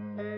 Mm-hmm.